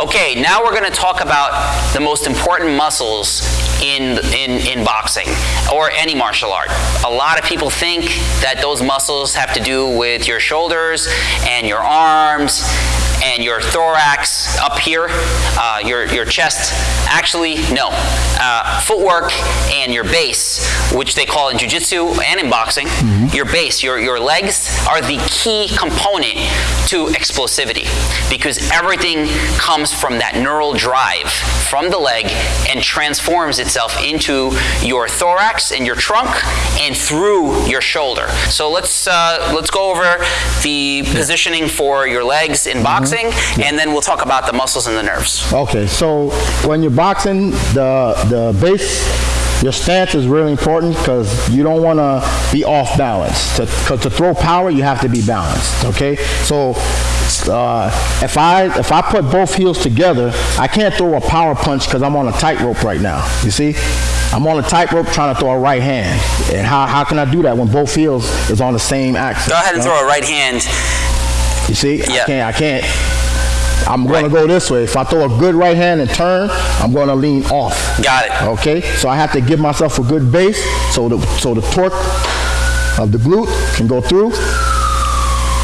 Okay, now we're going to talk about the most important muscles in, in, in boxing or any martial art. A lot of people think that those muscles have to do with your shoulders and your arms and your thorax up here, uh, your, your chest. Actually, no. Uh, footwork and your base, which they call in jiu-jitsu and in boxing, your base, your, your legs are the key component to explosivity because everything comes from that neural drive from the leg and transforms itself into your thorax and your trunk and through your shoulder. So let's uh, let's go over the positioning for your legs in boxing, and then we'll talk about the muscles and the nerves. Okay, so when you're boxing, the the base, your stance is really important because you don't want to be off balance. To, 'cause to throw power, you have to be balanced. Okay, so uh, if I if I put both heels together, I can't throw a power punch because I'm on a tightrope right now. You see, I'm on a tightrope trying to throw a right hand, and how, how can I do that when both heels is on the same axis? Go ahead and you know? throw a right hand. You see, Yeah. I can't. I can't. I'm going Right. to go this way. If I throw a good right hand and turn, I'm going to lean off. Got it. Okay, so I have to give myself a good base so the so the torque of the glute can go through,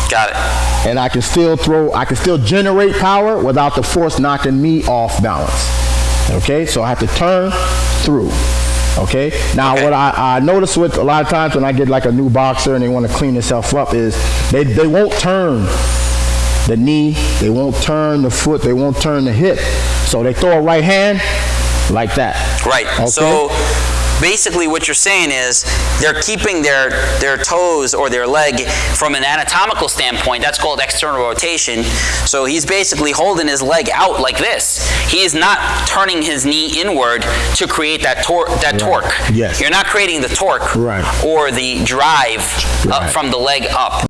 Got it. and I can still throw. I can still generate power without the force knocking me off balance. Okay, so I have to turn through. Okay. Now, Okay. what I, I notice with a lot of times when I get like a new boxer and they want to clean themselves up is they, they won't turn the knee, they won't turn the foot, they won't turn the hip. So they throw a right hand like that. Right. Okay? So basically what you're saying is they're keeping their their toes or their leg from an anatomical standpoint that's called external rotation so he's basically holding his leg out like this he is not turning his knee inward to create that tor- that torque Yes. you're not creating the torque Right. or the drive Right. from the leg up